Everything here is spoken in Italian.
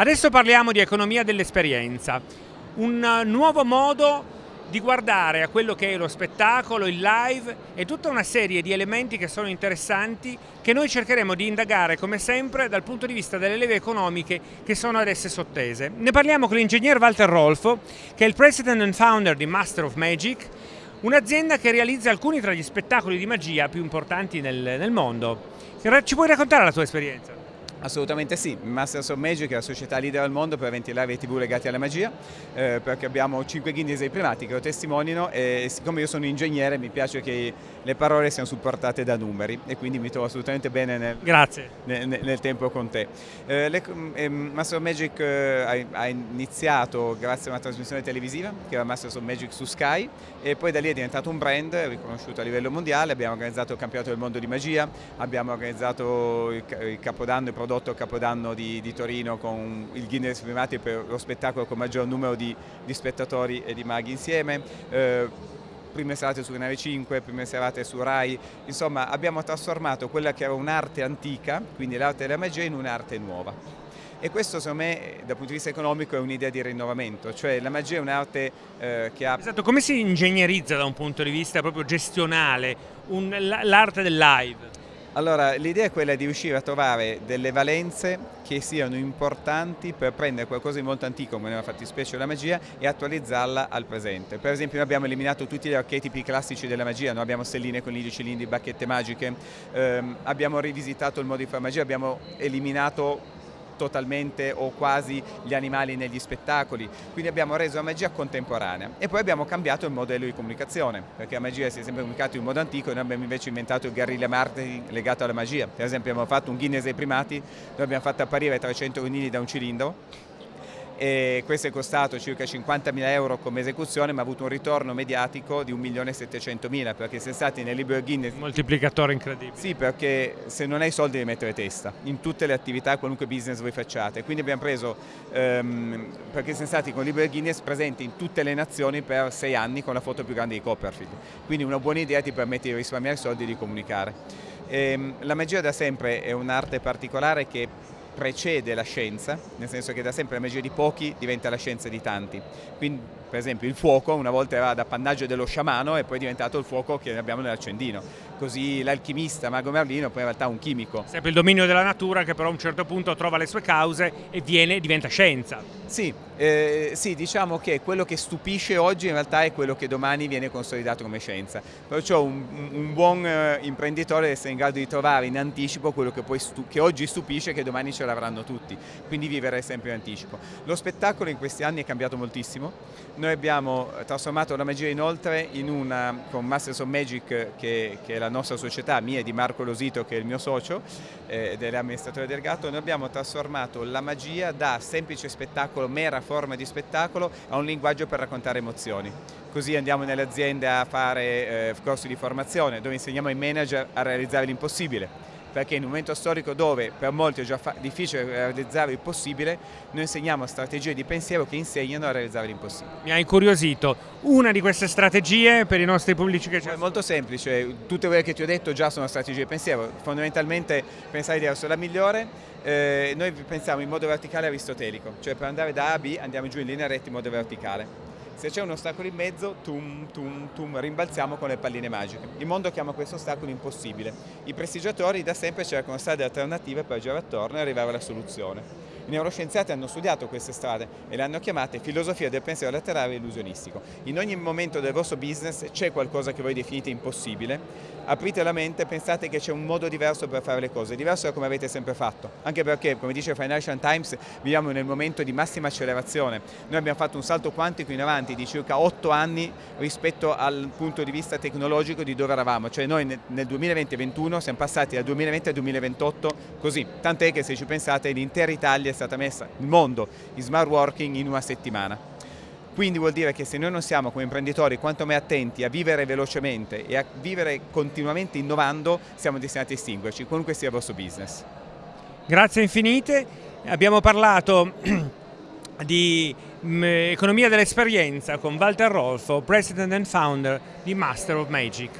Adesso parliamo di economia dell'esperienza, un nuovo modo di guardare a quello che è lo spettacolo, il live e tutta una serie di elementi che sono interessanti che noi cercheremo di indagare come sempre dal punto di vista delle leve economiche che sono ad esse sottese. Ne parliamo con l'ingegner Walter Rolfo che è il president and founder di Master of Magic un'azienda che realizza alcuni tra gli spettacoli di magia più importanti nel, nel mondo. Ci puoi raccontare la tua esperienza? Assolutamente sì, Masters of Magic è la società leader al mondo per eventi live e tv legati alla magia, eh, perché abbiamo 5 Guinness dei primati che lo testimoniano e siccome io sono ingegnere mi piace che le parole siano supportate da numeri e quindi mi trovo assolutamente bene nel, nel, nel tempo con te. Eh, le, eh, Masters of Magic ha, ha, iniziato grazie a una trasmissione televisiva che era Masters of Magic su Sky e poi da lì è diventato un brand riconosciuto a livello mondiale, abbiamo organizzato il campionato del mondo di magia, abbiamo organizzato il, il capodanno e prodotto Capodanno di, di, Torino con il Guinness Primati per lo spettacolo con maggior numero di, di spettatori e di maghi insieme. Eh, prime serate su Canale 5, prime serate su Rai, insomma abbiamo trasformato quella che era un'arte antica, quindi l'arte della magia, in un'arte nuova. E questo secondo me dal punto di vista economico è un'idea di rinnovamento, cioè la magia è un'arte eh, che ha... Esatto, come si ingegnerizza da un punto di vista proprio gestionale l'arte del live? Allora, l'idea è quella di riuscire a trovare delle valenze che siano importanti per prendere qualcosa di molto antico, come nella fattispecie la magia, e attualizzarla al presente. Per esempio noi abbiamo eliminato tutti gli archetipi classici della magia, noi abbiamo stelline, conigli, cilindri, bacchette magiche, ehm, abbiamo rivisitato il modo di fare magia, abbiamo eliminato totalmente o quasi gli animali negli spettacoli, quindi abbiamo reso la magia contemporanea. E poi abbiamo cambiato il modello di comunicazione, perché la magia si è sempre comunicata in modo antico e noi abbiamo invece inventato il guerrilla marketing legato alla magia, per esempio abbiamo fatto un Guinness dei primati, noi abbiamo fatto apparire 300 conigli da un cilindro e questo è costato circa 50.000 euro come esecuzione ma ha avuto un ritorno mediatico di 1.700.000 perché siamo stati nel libro Guinness. Un moltiplicatore incredibile. Sì, perché se non hai soldi devi mettere testa in tutte le attività, qualunque business voi facciate. Quindi abbiamo preso, um, perché siamo stati con il libro Guinness presenti in tutte le nazioni per sei anni con la foto più grande di Copperfield. Quindi una buona idea ti permette di risparmiare soldi e di comunicare. E, um, la magia da sempre è un'arte particolare che precede la scienza, nel senso che da sempre la magia di pochi diventa la scienza di tanti. Quindi, per esempio, il fuoco una volta era d'appannaggio dello sciamano e poi è diventato il fuoco che abbiamo nell'accendino. Così l'alchimista Mago Merlino poi in realtà è un chimico. Sempre il dominio della natura che però a un certo punto trova le sue cause e viene, diventa scienza. Sì, eh, sì, diciamo che quello che stupisce oggi in realtà è quello che domani viene consolidato come scienza. Perciò un, un buon eh, imprenditore deve essere in grado di trovare in anticipo quello che, che oggi stupisce e che domani ce l'avranno tutti, quindi vivere sempre in anticipo. Lo spettacolo in questi anni è cambiato moltissimo, noi abbiamo trasformato la magia inoltre in una, con Masters of Magic che, che è la nostra società, mia e di Marco Losito che è il mio socio eh, ed è l'amministratore delegato, noi abbiamo trasformato la magia da semplice spettacolo, mera forma di spettacolo, a un linguaggio per raccontare emozioni. Così andiamo nelle aziende a fare eh, corsi di formazione dove insegniamo ai manager a realizzare l'impossibile perché in un momento storico dove per molti è già difficile realizzare il possibile, noi insegniamo strategie di pensiero che insegnano a realizzare l'impossibile. Mi ha incuriosito, una di queste strategie per i nostri pubblici che c'è? È molto semplice, tutte quelle che ti ho detto già sono strategie di pensiero, fondamentalmente pensare diverso è la migliore, eh, noi pensiamo in modo verticale aristotelico, cioè per andare da A a B andiamo giù in linea retta in modo verticale se c'è un ostacolo in mezzo, tum, tum, tum, rimbalziamo con le palline magiche. Il mondo chiama questo ostacolo impossibile. I prestigiatori da sempre cercano strade alternative per girare attorno e arrivare alla soluzione. I neuroscienziati hanno studiato queste strade e le hanno chiamate filosofia del pensiero laterale illusionistico. In ogni momento del vostro business c'è qualcosa che voi definite impossibile, aprite la mente e pensate che c'è un modo diverso per fare le cose, diverso da come avete sempre fatto. Anche perché, come dice Financial Times, viviamo nel momento di massima accelerazione. Noi abbiamo fatto un salto quantico in avanti di circa 8 anni rispetto al punto di vista tecnologico di dove eravamo. Cioè noi nel 2020-2021 siamo passati dal 2020 al 2028 così. Tant'è che se ci pensate l'intera Italia stata messa, il mondo, in smart working in una settimana. Quindi vuol dire che se noi non siamo come imprenditori quanto mai attenti a vivere velocemente e a vivere continuamente innovando, siamo destinati a estinguerci, qualunque sia il vostro business. Grazie infinite, abbiamo parlato di mm, economia dell'esperienza con Walter Rolfo, President and Founder di Master of Magic.